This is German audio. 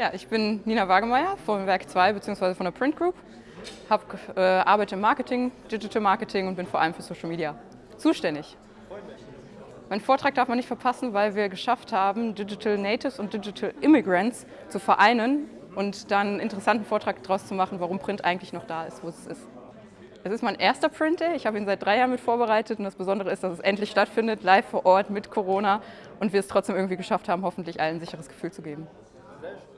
Ja, ich bin Nina Wagemeyer vom Werk 2 bzw. von der Print Group. Hab, äh, arbeite im Marketing, Digital Marketing und bin vor allem für Social Media zuständig. Mein Vortrag darf man nicht verpassen, weil wir geschafft haben, Digital Natives und Digital Immigrants zu vereinen und dann einen interessanten Vortrag daraus zu machen, warum Print eigentlich noch da ist, wo es ist. Es ist mein erster Print Day. Ich habe ihn seit drei Jahren mit vorbereitet und das Besondere ist, dass es endlich stattfindet, live vor Ort mit Corona und wir es trotzdem irgendwie geschafft haben, hoffentlich allen ein sicheres Gefühl zu geben. Sehr schön.